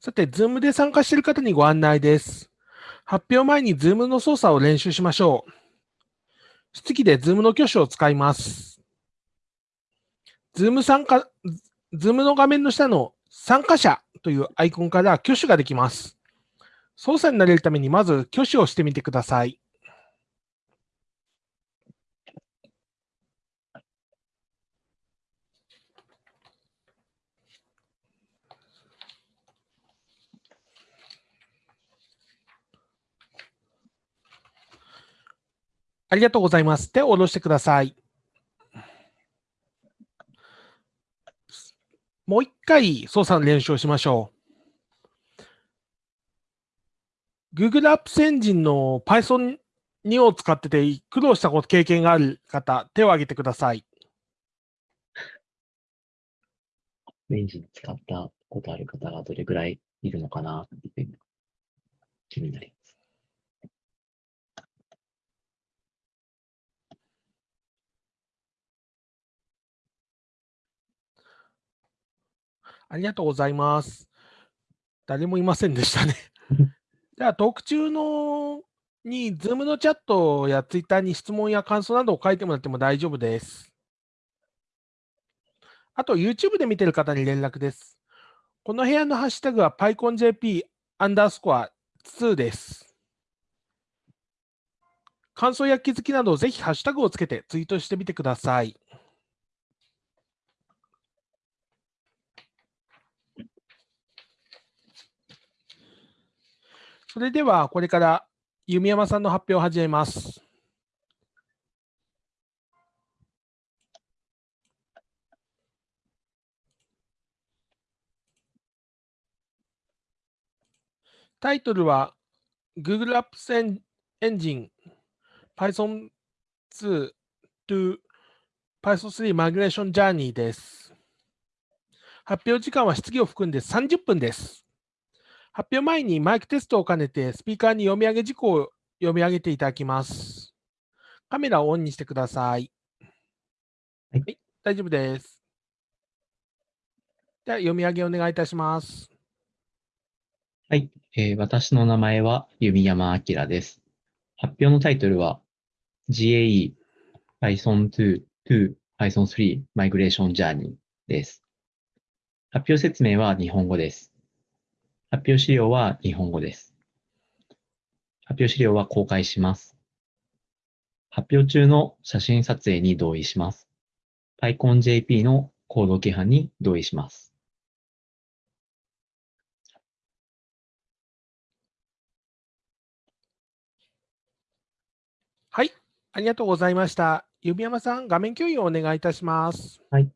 さて、Zoom で参加している方にご案内です。発表前に Zoom の操作を練習しましょう。質疑で Zoom の挙手を使います。Zoom 参加、Zoom の画面の下の参加者というアイコンから挙手ができます。操作に慣れるためにまず挙手をしてみてください。ありがとうございます。手を下ろしてください。もう一回操作の練習をしましょう。Google Apps エンジンの Python 2を使ってて苦労したこと経験がある方、手を挙げてください。エンジン使ったことある方がどれぐらいいるのかなって気になりありがとうございます。誰もいませんでしたね。じゃあ、トーク中のに、Zoom のチャットや Twitter に質問や感想などを書いてもらっても大丈夫です。あと、YouTube で見てる方に連絡です。この部屋のハッシュタグは PyConJP アンダースコア2です。感想や気づきなどをぜひハッシュタグをつけてツイートしてみてください。それでは、これから弓山さんの発表を始めます。タイトルは Google Apps Engine Python 2 to Python 3 Migration Journey です。発表時間は質疑を含んで30分です。発表前にマイクテストを兼ねて、スピーカーに読み上げ事項を読み上げていただきます。カメラをオンにしてください。はい、はい、大丈夫です。では、読み上げお願いいたします。はい、えー、私の名前は弓山明です。発表のタイトルは GAE Python 2 to Python 3 Migration Journey です。発表説明は日本語です。発表資料は日本語です。発表資料は公開します。発表中の写真撮影に同意します。PyConJP のコード規範に同意します。はい、ありがとうございました。指山さん、画面共有をお願いいたします。はい。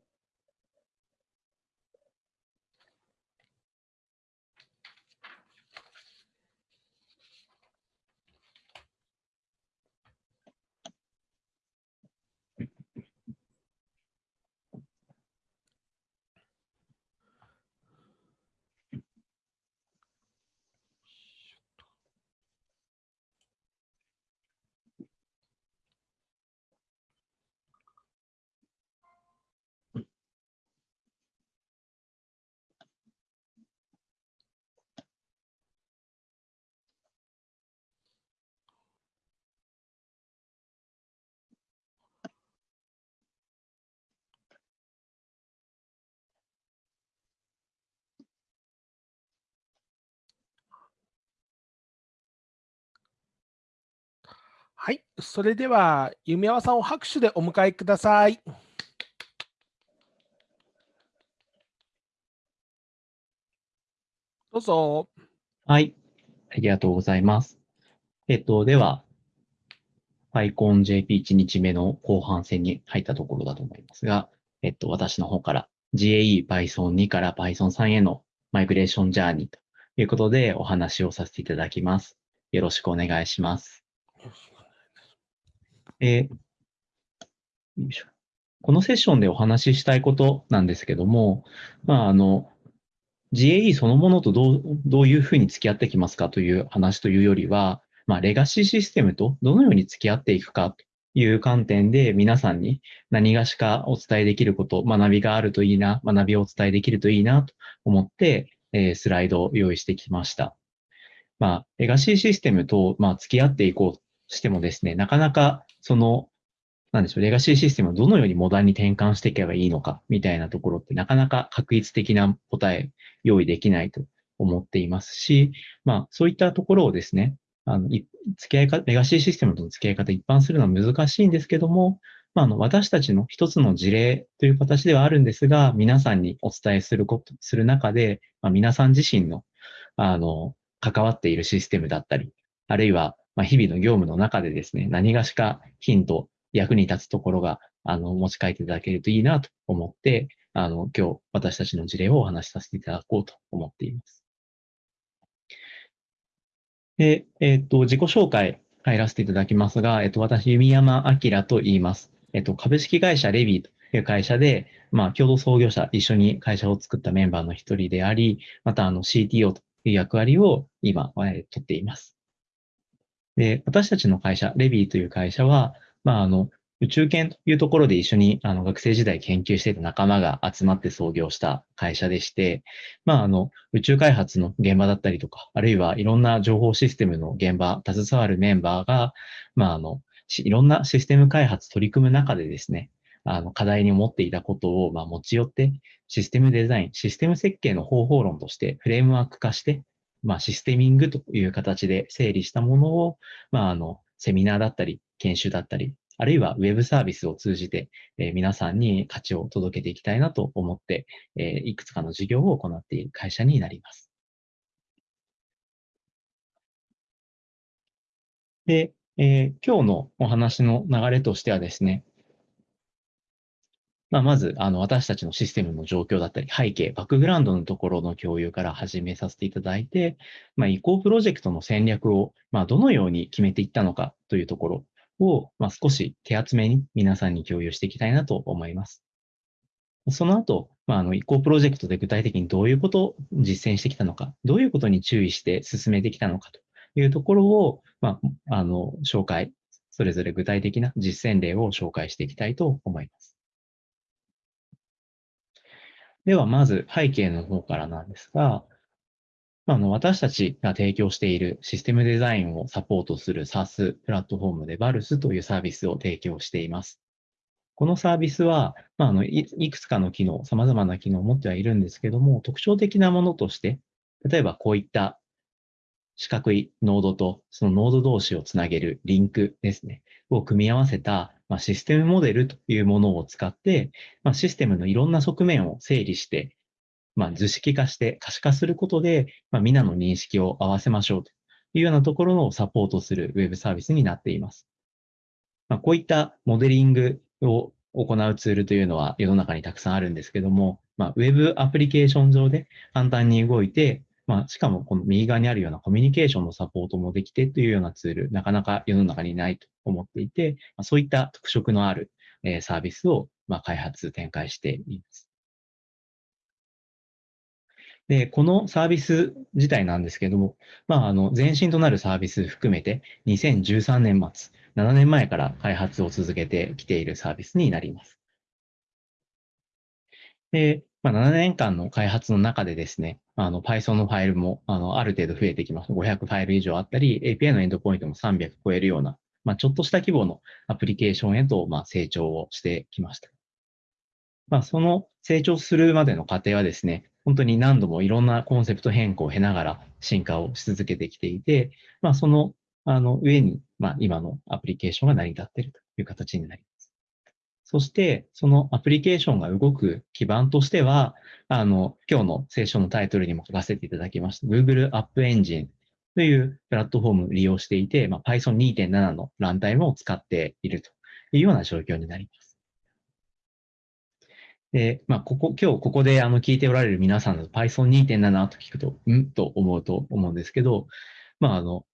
はい、それでは、弓山さんを拍手でお迎えください。どうぞ。はい、ありがとうございます。えっと、では、PyConJP1 日目の後半戦に入ったところだと思いますが、えっと、私の方から GAE Python2 から Python3 へのマイグレーションジャーニーということでお話をさせていただきます。よろしくお願いします。えー、このセッションでお話ししたいことなんですけども、まあ、あの、GAE そのものとどうどういうふうに付き合ってきますかという話というよりは、まあ、レガシーシステムとどのように付き合っていくかという観点で皆さんに何がしかお伝えできること、学びがあるといいな、学びをお伝えできるといいなと思って、えースライドを用意してきました。まあ、レガシーシステムと、まあ、付き合っていこうとしてもですね、なかなか、その、なんでしょう、レガシーシステムをどのようにモダンに転換していけばいいのか、みたいなところって、なかなか確一的な答え、用意できないと思っていますし、まあ、そういったところをですね、あの、付き合い方、レガシーシステムとの付き合い方一般するのは難しいんですけども、まあ、あの、私たちの一つの事例という形ではあるんですが、皆さんにお伝えすること、する中で、まあ、皆さん自身の、あの、関わっているシステムだったり、あるいは、まあ、日々の業務の中でですね、何がしかヒント、役に立つところが、あの、持ち帰っていただけるといいなと思って、あの、今日私たちの事例をお話しさせていただこうと思っています。で、えっ、と、自己紹介入らせていただきますが、えっ、と、私、弓山明と言います。えっ、と、株式会社レビーという会社で、まあ、共同創業者、一緒に会社を作ったメンバーの一人であり、また、あの、CTO という役割を今、えー、取っています。で、私たちの会社、レビーという会社は、まあ、あの、宇宙研というところで一緒にあの学生時代研究していた仲間が集まって創業した会社でして、まあ、あの、宇宙開発の現場だったりとか、あるいはいろんな情報システムの現場、携わるメンバーが、まあ、あの、いろんなシステム開発取り組む中でですね、あの、課題に持っていたことを、まあ、持ち寄って、システムデザイン、システム設計の方法論としてフレームワーク化して、まあ、システミングという形で整理したものを、まあ、あの、セミナーだったり、研修だったり、あるいはウェブサービスを通じて、えー、皆さんに価値を届けていきたいなと思って、え、いくつかの事業を行っている会社になります。で、えー、今日のお話の流れとしてはですね、まあ、まず、あの、私たちのシステムの状況だったり、背景、バックグラウンドのところの共有から始めさせていただいて、まあ、移行プロジェクトの戦略を、まあ、どのように決めていったのかというところを、まあ、少し手厚めに皆さんに共有していきたいなと思います。その後、まあ、あの、移行プロジェクトで具体的にどういうことを実践してきたのか、どういうことに注意して進めてきたのかというところを、まあ、あの、紹介、それぞれ具体的な実践例を紹介していきたいと思います。では、まず背景の方からなんですが、あの私たちが提供しているシステムデザインをサポートする SaaS プラットフォームで VALS というサービスを提供しています。このサービスは、まあ、あのいいくつかの機能、様々な機能を持ってはいるんですけども、特徴的なものとして、例えばこういった四角いノードとそのノード同士をつなげるリンクですね、を組み合わせた、まあ、システムモデルというものを使って、まあ、システムのいろんな側面を整理して、まあ、図式化して可視化することで、まあ、皆の認識を合わせましょうというようなところをサポートするウェブサービスになっています。まあ、こういったモデリングを行うツールというのは世の中にたくさんあるんですけども、まあ、ウェブアプリケーション上で簡単に動いて、まあ、しかもこの右側にあるようなコミュニケーションのサポートもできてというようなツール、なかなか世の中にないと思っていて、まあ、そういった特色のある、えー、サービスを、まあ、開発、展開しています。で、このサービス自体なんですけども、まあ、あの、前身となるサービス含めて、2013年末、7年前から開発を続けてきているサービスになります。で、まあ、7年間の開発の中でですね、あの Python のファイルもあのある程度増えてきます。500ファイル以上あったり、API のエンドポイントも300超えるような、まあ、ちょっとした規模のアプリケーションへと、まあ、成長をしてきました。まあ、その成長するまでの過程はですね、本当に何度もいろんなコンセプト変更を経ながら進化をし続けてきていて、まあ、そのあの上に、まあ、今のアプリケーションが成り立っているという形になります。そして、そのアプリケーションが動く基盤としては、あの、今日のセッションのタイトルにも書かせていただきました Google App Engine というプラットフォームを利用していて、まあ、Python 2.7のランタイムを使っているというような状況になります。で、まあ、ここ、今日ここであの聞いておられる皆さんの Python 2.7と聞くと、うん？と思うと思うんですけど、まあ、あの、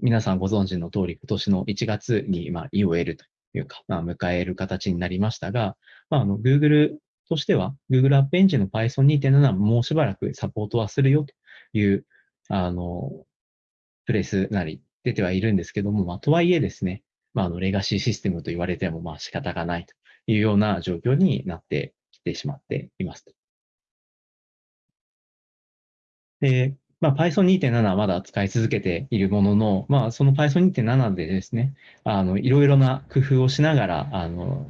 皆さんご存知の通り、今年の1月に、まあ、EOL というか、まあ、迎える形になりましたが、まあ、あの、Google としては、Google App Engine の Python 2.7はもうしばらくサポートはするよという、あの、プレスなり出てはいるんですけども、まあ、とはいえですね、まあ、あの、レガシーシステムと言われても、まあ、仕方がないというような状況になってきてしまっています。で、まあ、Python 2.7はまだ使い続けているものの、まあ、その Python 2.7でですね、あの、いろいろな工夫をしながら、あの、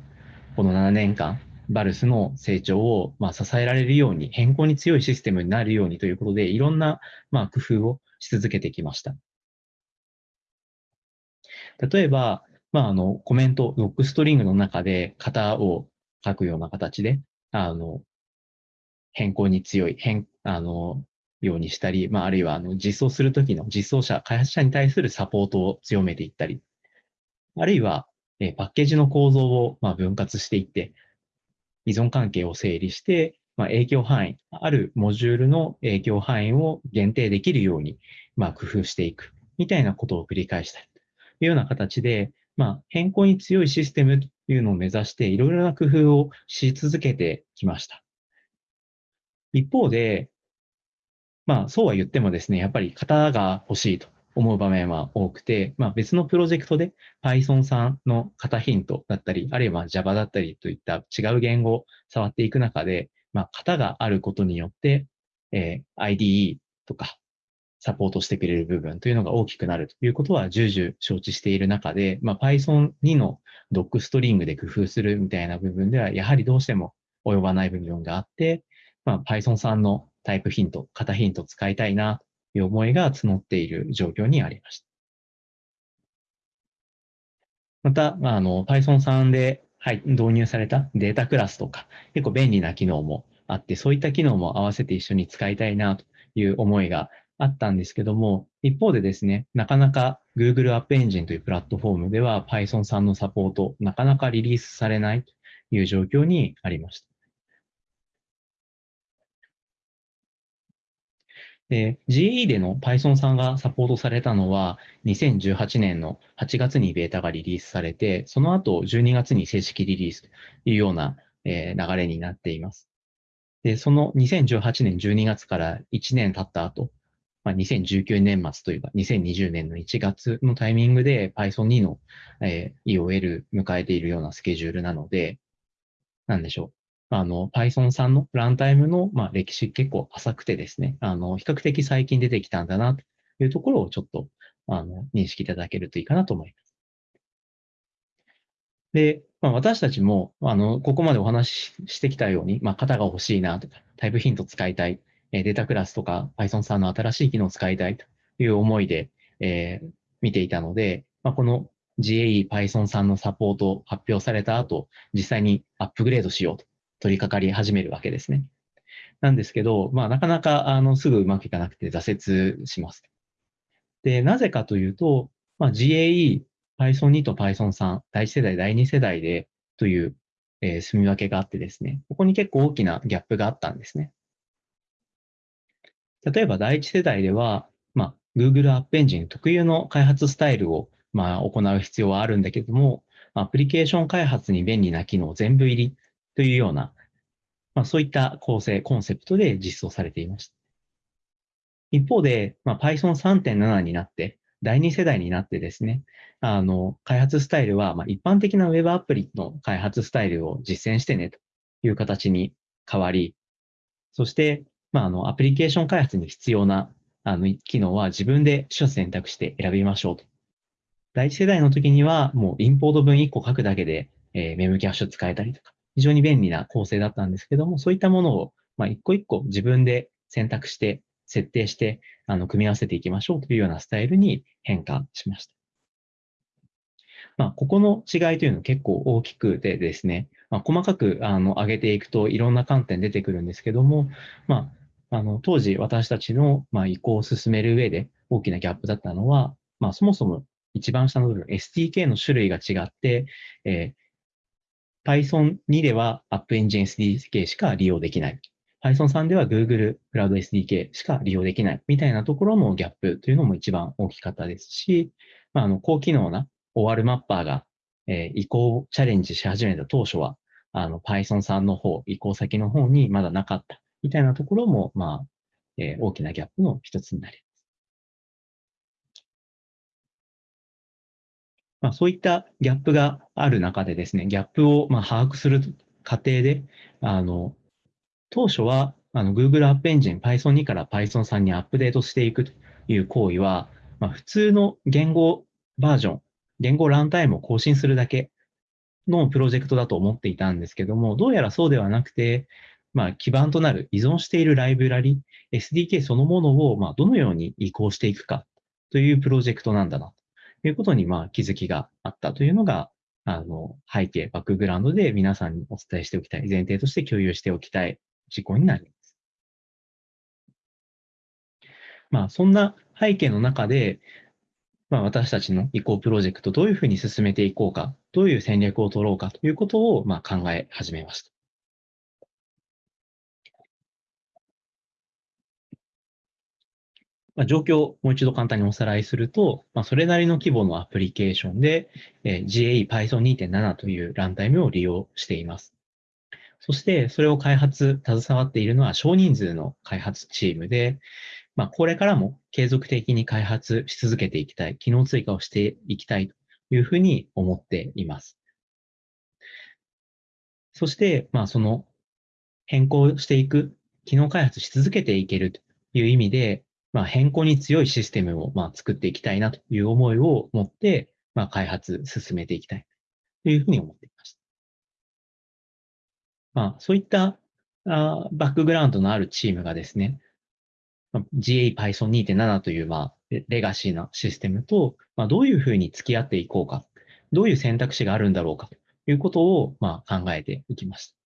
この7年間、バルスの成長を、まあ、支えられるように、変更に強いシステムになるようにということで、いろんな、まあ、工夫をし続けてきました。例えば、まあ、あの、コメント、ロックストリングの中で型を書くような形で、あの、変更に強い、変、あの、ようにしたり、まあ、あるいは、あの、実装するときの実装者、開発者に対するサポートを強めていったり、あるいは、えパッケージの構造を、まあ、分割していって、依存関係を整理して、まあ、影響範囲、あるモジュールの影響範囲を限定できるように、まあ、工夫していく、みたいなことを繰り返したり、というような形で、まあ、変更に強いシステムというのを目指して、いろいろな工夫をし続けてきました。一方で、まあ、そうは言ってもですね、やっぱり型が欲しいと思う場面は多くて、まあ、別のプロジェクトで Python さんの型ヒントだったり、あるいは Java だったりといった違う言語を触っていく中で、まあ、型があることによって、えー、IDE とかサポートしてくれる部分というのが大きくなるということは重々承知している中で、まあ、Python 2のドックストリングで工夫するみたいな部分では、やはりどうしても及ばない部分があって、まあ、Python さんのタイプヒント、型ヒント使いたいなという思いが募っている状況にありました。また、まあ、の Python さんで、はい、導入されたデータクラスとか、結構便利な機能もあって、そういった機能も合わせて一緒に使いたいなという思いがあったんですけども、一方でですね、なかなか Google App Engine というプラットフォームでは Python さんのサポート、なかなかリリースされないという状況にありました。で、GE での Python さんがサポートされたのは、2018年の8月にベータがリリースされて、その後12月に正式リリースというような、流れになっています。で、その2018年12月から1年経った後、まあ、2019年末というか、2020年の1月のタイミングで Python 2の、EOL 迎えているようなスケジュールなので、なんでしょう。あの、Python さんのランタイムの、まあ、歴史結構浅くてですね、あの、比較的最近出てきたんだなというところをちょっと、あの、認識いただけるといいかなと思います。で、まあ、私たちも、あの、ここまでお話ししてきたように、まあ、型が欲しいなとか、タイプヒント使いたい、えデータクラスとか Python さんの新しい機能を使いたいという思いで、えー、見ていたので、まあ、この GAE Python さんのサポートを発表された後、実際にアップグレードしようと取り掛かり始めるわけですね。なんですけど、まあ、なかなか、あの、すぐうまくいかなくて挫折します。で、なぜかというと、まあ、GAE、Python 2と Python 3、第1世代、第2世代でという、えー、住み分けがあってですね、ここに結構大きなギャップがあったんですね。例えば第1世代では、まあ、Google App Engine 特有の開発スタイルを、まあ、行う必要はあるんだけども、アプリケーション開発に便利な機能全部入りというような、まあ、そういった構成、コンセプトで実装されていました。一方で、まあ、Python 3.7になって、第2世代になってですね、あの、開発スタイルは、まあ、一般的な Web アプリの開発スタイルを実践してねという形に変わり、そして、まあ、あの、アプリケーション開発に必要な、あの、機能は自分で取捨選択して選びましょうと。第一世代の時には、もうインポート文1個書くだけで、えー、メムキャッシュ使えたりとか、非常に便利な構成だったんですけども、そういったものを、まあ、一個一個自分で選択して、設定して、あの、組み合わせていきましょうというようなスタイルに変化しました。まあ、ここの違いというのは結構大きくてですね、まあ、細かく、あの、上げていくといろんな観点出てくるんですけども、まあ、あの、当時私たちの、まあ、移行を進める上で大きなギャップだったのは、まあ、そもそも一番下の部分、SDK の種類が違って、えー Python 2では App Engine SDK しか利用できない。Python 3では Google Cloud SDK しか利用できないみたいなところのギャップというのも一番大きかったですし、まあ、あの高機能な OR マッパーが、移行チャレンジし始めた当初は、の Python 3の方、移行先の方にまだなかったみたいなところも、まあ、大きなギャップの一つになりま。あ、そういったギャップがある中でですね、ギャップをまあ把握する過程で、あの、当初は、あの Google App Engine Python 2から Python 3にアップデートしていくという行為は、まあ、普通の言語バージョン、言語ランタイムを更新するだけのプロジェクトだと思っていたんですけども、どうやらそうではなくて、まあ、基盤となる依存しているライブラリ、SDK そのものを、まあ、どのように移行していくかというプロジェクトなんだな、いうことに、まあ、気づきがあったというのが、あの、背景、バックグラウンドで皆さんにお伝えしておきたい、前提として共有しておきたい事項になります。まあ、そんな背景の中で、まあ、私たちの移行プロジェクトどういうふうに進めていこうか、どういう戦略を取ろうかということを、まあ、考え始めました。まあ、状況をもう一度簡単におさらいすると、まあ、それなりの規模のアプリケーションで、えー、GAE Python 2.7というランタイムを利用しています。そして、それを開発、携わっているのは少人数の開発チームで、まあ、これからも継続的に開発し続けていきたい、機能追加をしていきたいというふうに思っています。そして、まあ、その変更していく、機能開発し続けていけるという意味で、まあ、変更に強いシステムをまあ作っていきたいなという思いを持って、まあ、開発進めていきたいというふうに思っていました。まあ、そういったあバックグラウンドのあるチームがですね、GA Python 2.7という、まあ、レガシーなシステムと、まあ、どういうふうに付き合っていこうか、どういう選択肢があるんだろうかということを、まあ、考えていきました。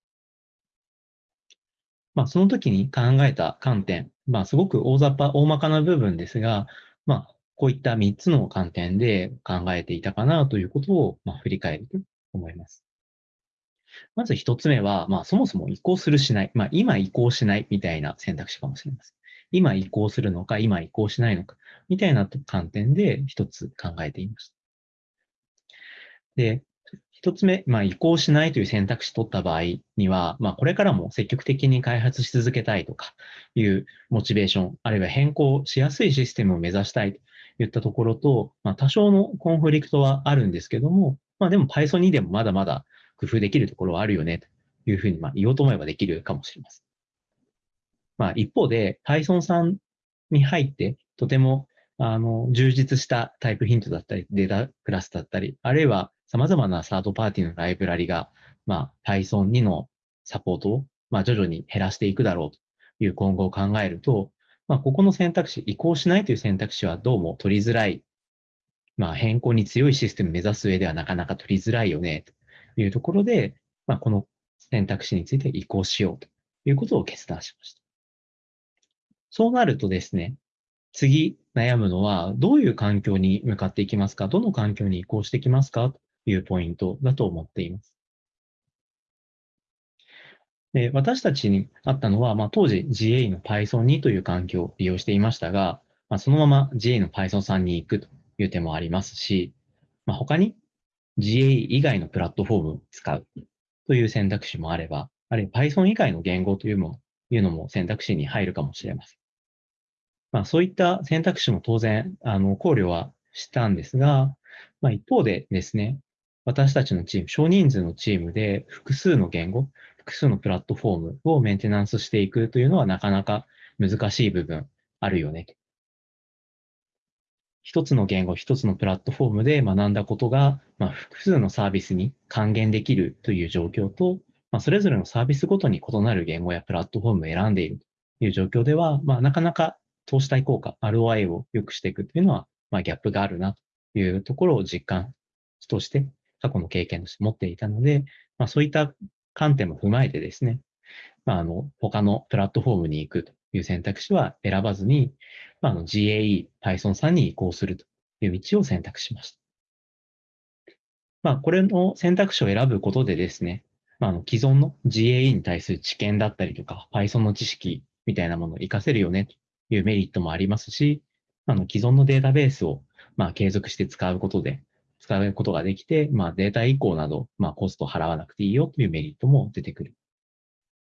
まあ、その時に考えた観点、まあ、すごく大雑把、大まかな部分ですが、まあ、こういった3つの観点で考えていたかなということを、まあ、振り返ると思います。まず1つ目は、まあ、そもそも移行するしない、まあ、今移行しないみたいな選択肢かもしれません。今移行するのか、今移行しないのか、みたいな観点で1つ考えていました。で、一つ目、まあ、移行しないという選択肢取った場合には、まあ、これからも積極的に開発し続けたいとかいうモチベーション、あるいは変更しやすいシステムを目指したいといったところと、まあ、多少のコンフリクトはあるんですけども、まあ、でも Python にでもまだまだ工夫できるところはあるよねというふうに、まあ、言おうと思えばできるかもしれません。まあ、一方で Python さんに入ってとてもあの充実したタイプヒントだったり、データクラスだったり、あるいは様々なサードパーティーのライブラリが、まあ、Python 2のサポートを、まあ、徐々に減らしていくだろうという今後を考えると、まあ、ここの選択肢、移行しないという選択肢はどうも取りづらい。まあ、変更に強いシステムを目指す上ではなかなか取りづらいよね、というところで、まあ、この選択肢について移行しようということを決断しました。そうなるとですね、次悩むのは、どういう環境に向かっていきますか？どの環境に移行していきますか？いうポイントだと思っています。で私たちにあったのは、まあ、当時 GA の Python 2という環境を利用していましたが、まあ、そのまま GA の Python 3に行くという手もありますし、まあ、他に GA 以外のプラットフォームを使うという選択肢もあれば、あるいは Python 以外の言語というもいうのも選択肢に入るかもしれません。まあ、そういった選択肢も当然あの考慮はしたんですが、まあ、一方でですね、私たちのチーム、少人数のチームで複数の言語、複数のプラットフォームをメンテナンスしていくというのはなかなか難しい部分あるよね。一つの言語、一つのプラットフォームで学んだことが、まあ、複数のサービスに還元できるという状況と、まあ、それぞれのサービスごとに異なる言語やプラットフォームを選んでいるという状況では、まあ、なかなか投資対効果、ROI を良くしていくというのは、まあ、ギャップがあるなというところを実感として過去の経験として持っていたので、まあ、そういった観点も踏まえてですね、まあ、あの、他のプラットフォームに行くという選択肢は選ばずに、まあ、あの GAE、Python さんに移行するという道を選択しました。まあ、これの選択肢を選ぶことでですね、まあ、あの既存の GAE に対する知見だったりとか、Python の知識みたいなものを活かせるよねというメリットもありますし、あの既存のデータベースをまあ継続して使うことで、使うことができて、まあ、データ移行など、まあ、コストを払わなくていいよというメリットも出てくる。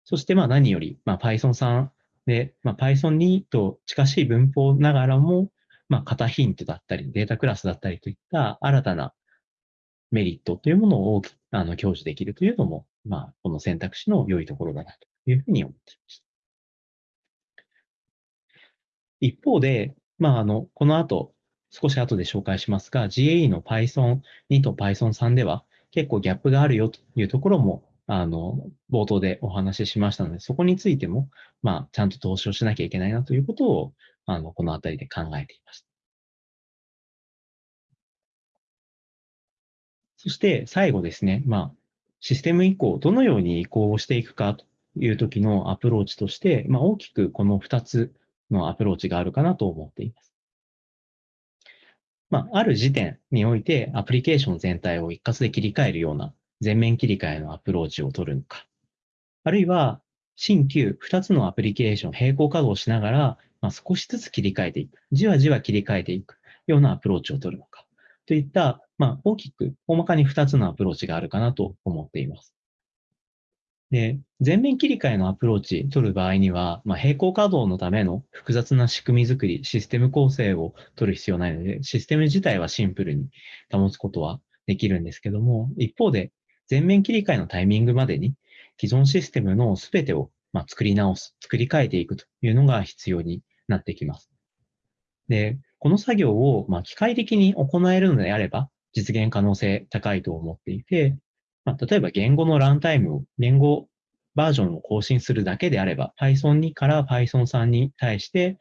そして、まあ、何より、まあ、Python さんで、まあ、Python 2と近しい文法ながらも、まあ、型ヒントだったり、データクラスだったりといった新たなメリットというものをあの享受できるというのも、まあ、この選択肢の良いところだなというふうに思っていました。一方で、まあ、あの、この後、少し後で紹介しますが、GAE の Python 2と Python 3では結構ギャップがあるよというところも、あの、冒頭でお話ししましたので、そこについても、まあ、ちゃんと投資をしなきゃいけないなということを、あの、このあたりで考えていました。そして最後ですね、まあ、システム移行、どのように移行をしていくかという時のアプローチとして、まあ、大きくこの2つのアプローチがあるかなと思っています。まあ、ある時点においてアプリケーション全体を一括で切り替えるような全面切り替えのアプローチを取るのか、あるいは新旧2つのアプリケーション並行稼働しながら、まあ、少しずつ切り替えていく、じわじわ切り替えていくようなアプローチを取るのか、といった、まあ、大きく、大まかに2つのアプローチがあるかなと思っています。で、全面切り替えのアプローチ取る場合には、まあ、並行稼働のための複雑な仕組み作り、システム構成を取る必要ないので、システム自体はシンプルに保つことはできるんですけども、一方で、全面切り替えのタイミングまでに、既存システムのすべてをま作り直す、作り変えていくというのが必要になってきます。で、この作業をま機械的に行えるのであれば、実現可能性高いと思っていて、まあ、例えば言語のランタイムを、言語バージョンを更新するだけであれば、Python 2から Python 3に対して、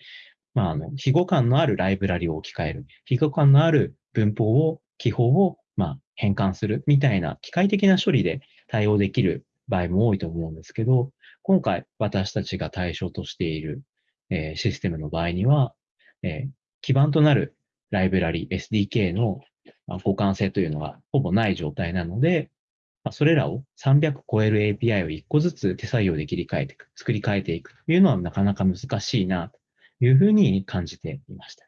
まあ、あの、非互換のあるライブラリを置き換える。非互換のある文法を、記法を、まあ、変換するみたいな機械的な処理で対応できる場合も多いと思うんですけど、今回私たちが対象としている、えー、システムの場合には、えー、基盤となるライブラリ SDK の互換性というのがほぼない状態なので、それらを300超える API を1個ずつ手作業で切り替えていく、作り変えていくというのはなかなか難しいなというふうに感じていました。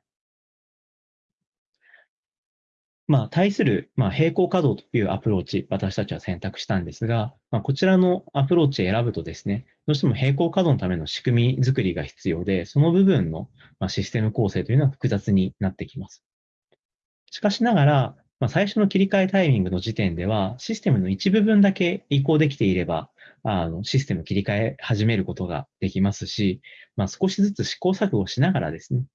まあ、対する、まあ、並行稼働というアプローチ、私たちは選択したんですが、まあ、こちらのアプローチを選ぶとですね、どうしても並行稼働のための仕組み作りが必要で、その部分の、システム構成というのは複雑になってきます。しかしながら、まあ、最初の切り替えタイミングの時点では、システムの一部分だけ移行できていれば、あのシステム切り替え始めることができますし、まあ、少しずつ試行錯誤しながらですね、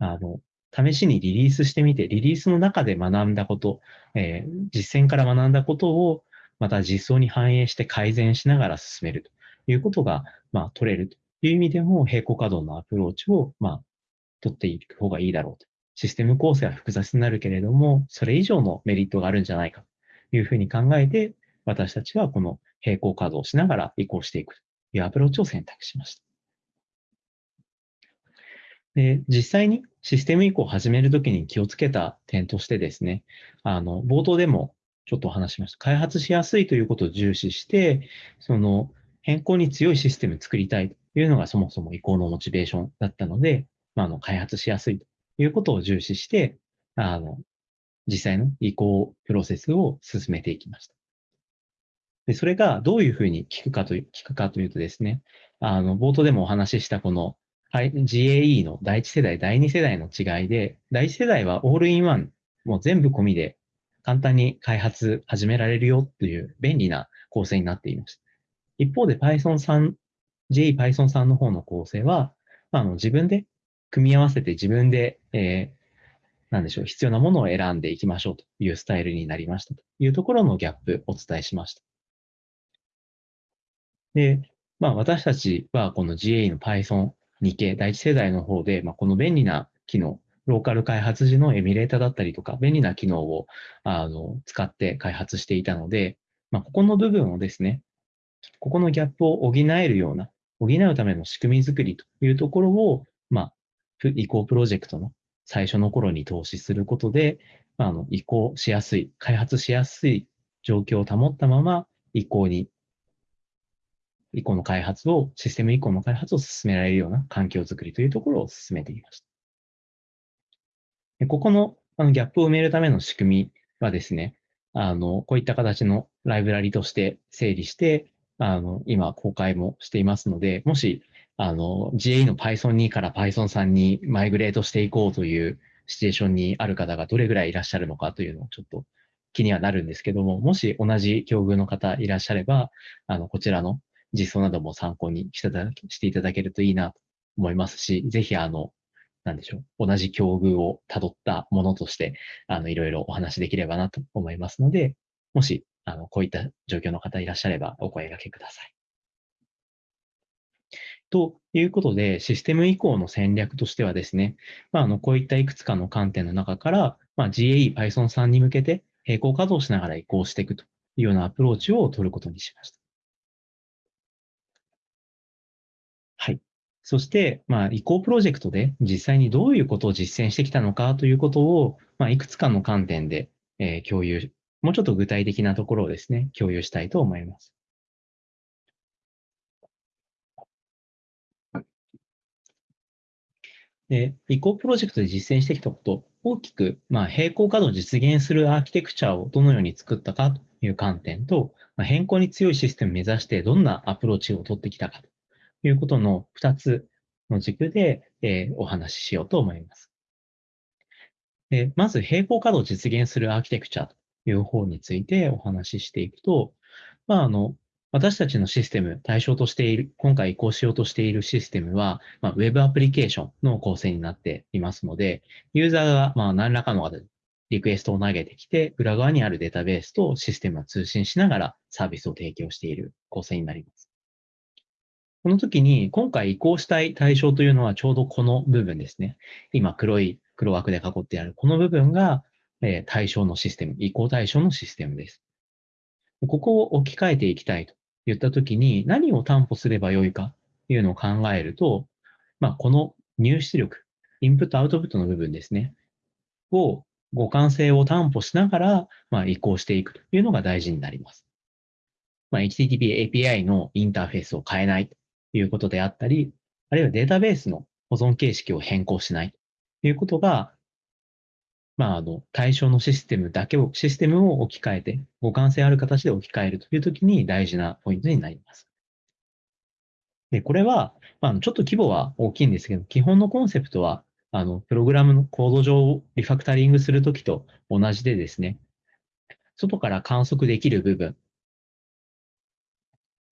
あの試しにリリースしてみて、リリースの中で学んだこと、えー、実践から学んだことを、また実装に反映して改善しながら進めるということが、まあ、取れるという意味でも、並行稼働のアプローチを、まあ、取っていく方がいいだろうと。システム構成は複雑になるけれども、それ以上のメリットがあるんじゃないかというふうに考えて、私たちはこの並行稼働しながら移行していくというアプローチを選択しました。で、実際にシステム移行を始めるときに気をつけた点としてですね、あの、冒頭でもちょっとお話しました。開発しやすいということを重視して、その変更に強いシステムを作りたいというのがそもそも移行のモチベーションだったので、まあ、あの、開発しやすいということを重視して、あの、実際の移行プロセスを進めていきました。で、それがどういうふうに聞くかという、聞くかというとですね、あの、冒頭でもお話ししたこの、GAE の第一世代、第二世代の違いで、第一世代はオールインワン、もう全部込みで簡単に開発始められるよっていう便利な構成になっています。一方で Python 3、GAE Python 3の方の構成は、ま、あの自分で組み合わせて自分で、えー、でしょう、必要なものを選んでいきましょうというスタイルになりましたというところのギャップをお伝えしました。で、まあ私たちはこの GA の Python 2系、第一世代の方で、まあ、この便利な機能、ローカル開発時のエミュレーターだったりとか、便利な機能をあの使って開発していたので、まあ、ここの部分をですね、ここのギャップを補えるような、補うための仕組み作りというところを、まあ、移行プロジェクトの最初の頃に投資することで、あの移行しやすい、開発しやすい状況を保ったまま移行に移行の開発を、システム移行の開発を進められるような環境づくりというところを進めていました。でここのあのギャップを埋めるための仕組みはですね、あの、こういった形のライブラリとして整理して、あの、今公開もしていますので、もし、あの、GA の Python 2から Python 3にマイグレートしていこうというシチュエーションにある方がどれぐらいいらっしゃるのかというのをちょっと気にはなるんですけども、もし同じ境遇の方いらっしゃれば、あの、こちらの実装なども参考にしていただけるといいなと思いますし、ぜひあの、なんでしょう、同じ境遇を辿ったものとして、あの、いろいろお話できればなと思いますので、もし、あの、こういった状況の方いらっしゃればお声掛けください。ということで、システム移行の戦略としてはですね、まあ、あの、こういったいくつかの観点の中から、まあ、GAE Python 3に向けて並行稼働しながら移行していくというようなアプローチを取ることにしました。はい。そして、まあ、移行プロジェクトで実際にどういうことを実践してきたのかということを、まあ、いくつかの観点で、えー共有、もうちょっと具体的なところをですね、共有したいと思います。で、移行プロジェクトで実践してきたこと、大きく、まあ、並行稼働を実現するアーキテクチャをどのように作ったかという観点と、まあ、変更に強いシステムを目指してどんなアプローチを取ってきたかということの2つの軸で、えーお話ししようと思います。でまず、並行稼働を実現するアーキテクチャという方についてお話ししていくと、まあ、あの、私たちのシステム、対象としている、今回移行しようとしているシステムは、まあ、ウェブアプリケーションの構成になっていますので、ユーザーがまあ何らかのリクエストを投げてきて、裏側にあるデータベースとシステムが通信しながらサービスを提供している構成になります。この時に、今回移行したい対象というのはちょうどこの部分ですね。今黒い黒枠で囲ってあるこの部分が、え対象のシステム、移行対象のシステムです。ここを置き換えていきたいと言ったときに何を担保すればよいかというのを考えると、まあ、この入出力、インプットアウトプットの部分ですね、を互換性を担保しながら、まあ、移行していくというのが大事になります。まあ、HTTP API のインターフェースを変えないということであったり、あるいはデータベースの保存形式を変更しないということが、まあ、あの、対象のシステムだけを、システムを置き換えて、互換性ある形で置き換えるというときに大事なポイントになります。で、これは、まあ、ちょっと規模は大きいんですけど、基本のコンセプトは、あの、プログラムのコード上をリファクタリングするときと同じでですね、外から観測できる部分、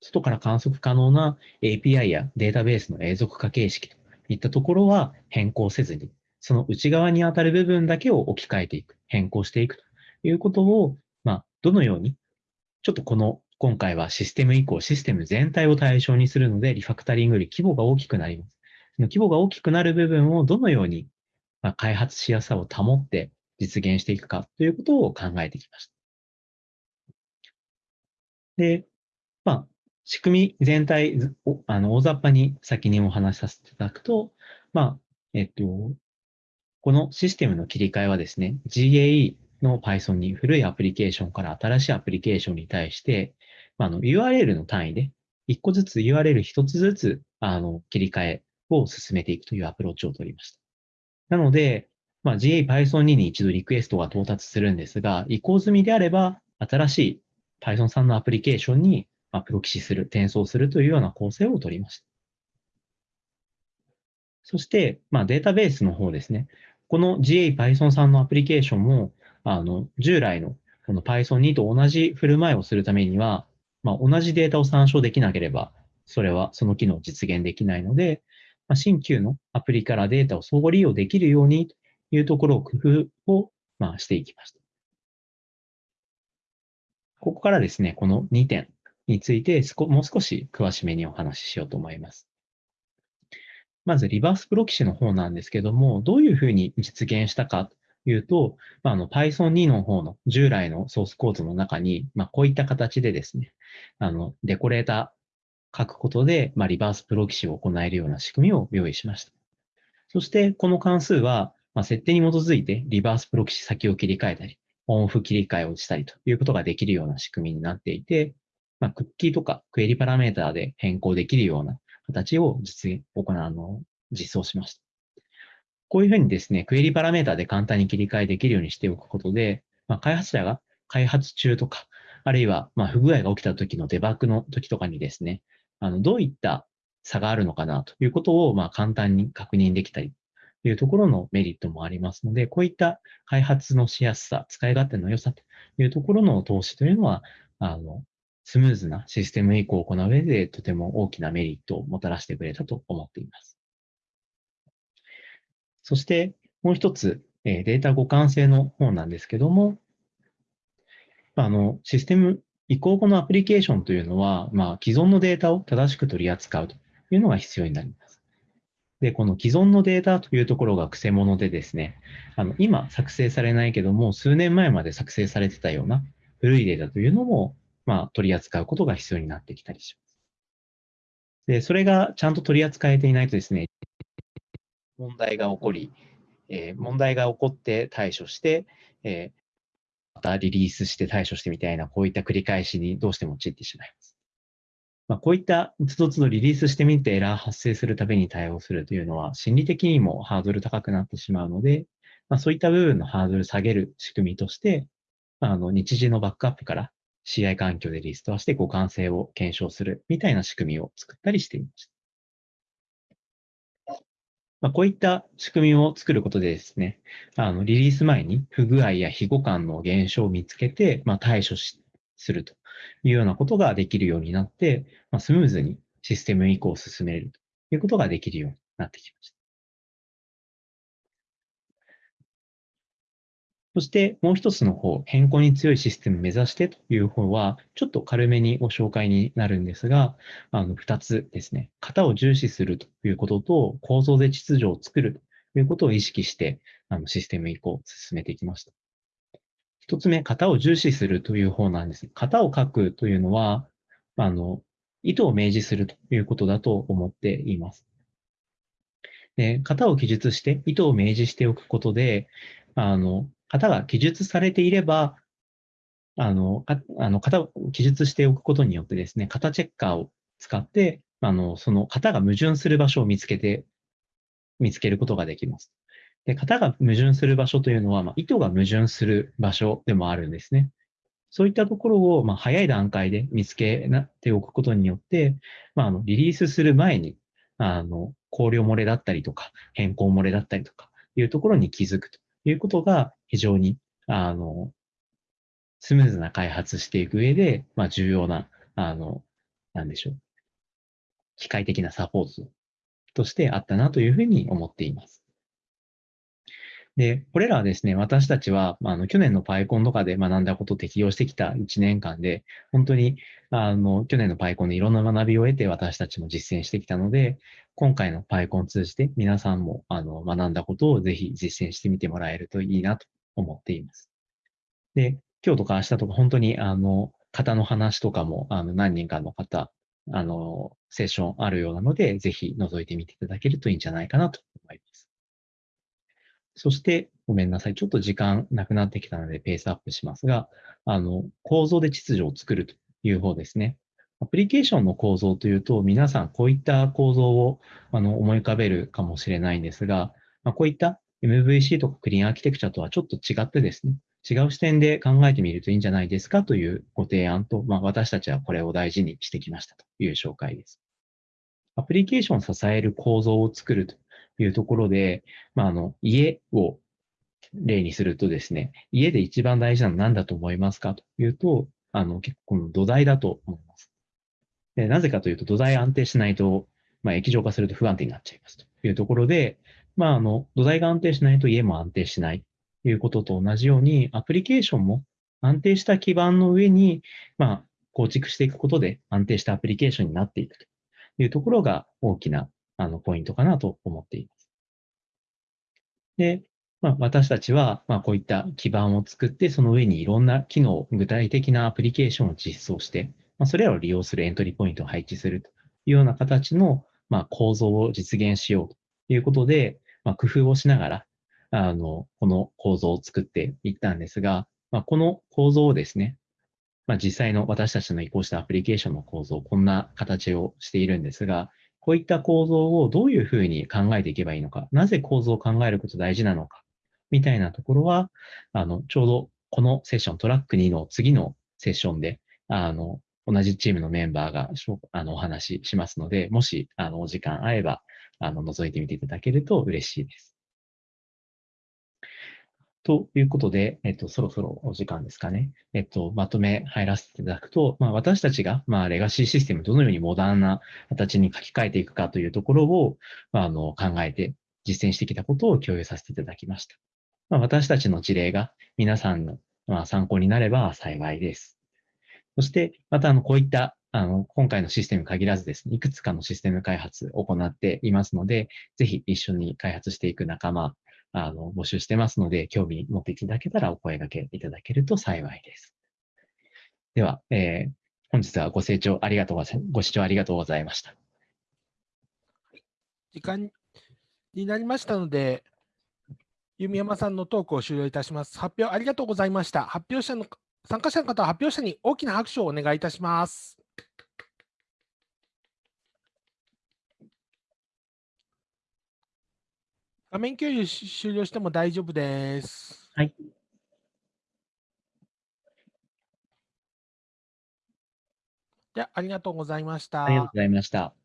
外から観測可能な API やデータベースの永続化形式といったところは変更せずに、その内側にあたる部分だけを置き換えていく、変更していくということを、まあ、どのように、ちょっとこの、今回はシステム移行、システム全体を対象にするので、リファクタリングより規模が大きくなります。その規模が大きくなる部分をどのように、まあ、開発しやすさを保って実現していくかということを考えてきました。で、まあ、仕組み全体、ずおあの、大雑把に先にお話しさせていただくと、まあ、えっと、このシステムの切り替えはですね、GAE の Python に古いアプリケーションから新しいアプリケーションに対して、まあ、の URL の単位で、一個ずつ URL 一つずつ、あの、切り替えを進めていくというアプローチを取りました。なので、まあ、GA Python 2に一度リクエストが到達するんですが、移行済みであれば、新しい Python 3のアプリケーションにまプロキシする、転送するというような構成を取りました。そして、まあ、データベースの方ですね。この GA Python 3のアプリケーションも、あの、従来のこの Python 2と同じ振る舞いをするためには、まあ、同じデータを参照できなければ、それはその機能を実現できないので、まあ、新旧のアプリからデータを相互利用できるようにというところを工夫を、まあ、していきました。ここからですね、この2点についてもう少し詳しめにお話ししようと思います。まず、リバースプロキシの方なんですけども、どういうふうに実現したかというと、まあ、あの Python 2の方の従来のソースコードの中に、まあ、こういった形でですね、あの、デコレーター書くことで、まあ、リバースプロキシを行えるような仕組みを用意しました。そして、この関数は、まあ、設定に基づいてリバースプロキシ先を切り替えたり、オンオフ切り替えをしたりということができるような仕組みになっていて、まあ、クッキーとかクエリパラメーターで変更できるような形を実現、行う、あの、実装しました。こういうふうにですね、クエリパラメータで簡単に切り替えできるようにしておくことで、まあ、開発者が開発中とか、あるいは、ま、不具合が起きた時のデバッグの時とかにですね、あの、どういった差があるのかなということを、ま、簡単に確認できたりというところのメリットもありますので、こういった開発のしやすさ、使い勝手の良さというところの投資というのは、あの、スムーズなシステム移行を行う上でとても大きなメリットをもたらしてくれたと思っています。そして、もう一つ、データ互換性の方なんですけども、あの、システム移行後のアプリケーションというのは、まあ、既存のデータを正しく取り扱うというのが必要になります。で、この既存のデータというところが癖者でですね、あの、今作成されないけども、数年前まで作成されてたような古いデータというのも、まあ、取り扱うことが必要になってきたりします。で、それがちゃんと取り扱えていないとですね、問題が起こり、えー問題が起こって対処して、えーまたリリースして対処してみたいな、こういった繰り返しにどうしても陥ってしまいます。まあ、こういったつどつどリリースしてみてエラー発生するたびに対応するというのは、心理的にもハードル高くなってしまうので、まあ、そういった部分のハードル下げる仕組みとして、あの日時のバックアップから CI 環境でリストアして互換性を検証するみたいな仕組みを作ったりしていました。まあ、こういった仕組みを作ることでですね、あのリリース前に不具合や非互換の現象を見つけて、まあ、対処しするというようなことができるようになって、まあ、スムーズにシステム移行を進めるということができるようになってきました。そしてもう一つの方、変更に強いシステムを目指してという方は、ちょっと軽めにご紹介になるんですが、あの二つですね、型を重視するということと、構造で秩序を作るということを意識して、あのシステム移行を進めていきました。一つ目、型を重視するという方なんです。型を書くというのは、あの、意図を明示するということだと思っています。で、型を記述して意図を明示しておくことで、あの、型が記述されていれば、あの、かあの型を記述しておくことによってですね、型チェッカーを使って、あの、その型が矛盾する場所を見つけて、見つけることができます。で、型が矛盾する場所というのは、まあ、意図が矛盾する場所でもあるんですね。そういったところを、まあ、早い段階で見つけておくことによって、まあ、あの、リリースする前に、あの、考慮漏れだったりとか、変更漏れだったりとか、いうところに気づくということが非常に、あの、スムーズな開発していく上で、まあ、重要な、あの、なんでしょう。機械的なサポートとしてあったなというふうに思っています。で、これらはですね、私たちは、あの、去年の PyCon とかで学んだことを適用してきた1年間で、本当に、あの、去年の PyCon でいろんな学びを得て私たちも実践してきたので、今回の PyCon を通じて皆さんも、あの、学んだことをぜひ実践してみてもらえるといいなと思っています。で、今日とか明日とか本当に、あの、方の話とかも、あの、何人かの方、あの、セッションあるようなので、ぜひ覗いてみていただけるといいんじゃないかなと思います。そして、ごめんなさい。ちょっと時間なくなってきたのでペースアップしますが、あの、構造で秩序を作るという方ですね。アプリケーションの構造というと、皆さんこういった構造をあの思い浮かべるかもしれないんですが、まあ、こういった MVC とかクリーンアーキテクチャとはちょっと違ってですね、違う視点で考えてみるといいんじゃないですかというご提案と、まあ、私たちはこれを大事にしてきましたという紹介です。アプリケーションを支える構造を作るというところで、まあ、あの、家を例にするとですね、家で一番大事なのは何だと思いますかというと、あの、結構この土台だと思います。でなぜかというと、土台安定しないと、まあ、液状化すると不安定になっちゃいますというところで、まあ、あの、土台が安定しないと家も安定しないということと同じように、アプリケーションも安定した基盤の上に、まあ、構築していくことで安定したアプリケーションになっていくというところが大きなあのポイントかなと思っています。で、まあ、私たちは、まあ、こういった基盤を作って、その上にいろんな機能、具体的なアプリケーションを実装して、まあ、それらを利用するエントリーポイントを配置するというような形の、まあ、構造を実現しようということで、まあ、工夫をしながら、あの、この構造を作っていったんですが、まあ、この構造をですね、まあ、実際の私たちの移行したアプリケーションの構造、こんな形をしているんですが、こういった構造をどういうふうに考えていけばいいのか、なぜ構造を考えること大事なのか、みたいなところは、あの、ちょうどこのセッション、トラック2の次のセッションで、あの、同じチームのメンバーがあのお話ししますので、もし、あの、お時間合えば、あの、覗いてみていただけると嬉しいです。ということで、えっと、そろそろお時間ですかね。えっと、まとめ入らせていただくと、まあ、私たちが、まあ、レガシーシステムどのようにモダンな形に書き換えていくかというところを、まあ、あの、考えて実践してきたことを共有させていただきました。まあ、私たちの事例が皆さんのまあ参考になれば幸いです。そして、また、あの、こういった、あの、今回のシステムに限らずですね、いくつかのシステム開発を行っていますので、ぜひ一緒に開発していく仲間、あの、募集してますので、興味持っていただけたらお声掛けいただけると幸いです。では、えー本日はご清聴ありがとうございました、ご視聴ありがとうございました。時間になりましたので、弓山さんのトークを終了いたします。発表ありがとうございました。発表者の参加者の方は発表者に大きな拍手をお願いいたします。画面共有し終了しても大丈夫です。はい。ではありがとうございました。ありがとうございました。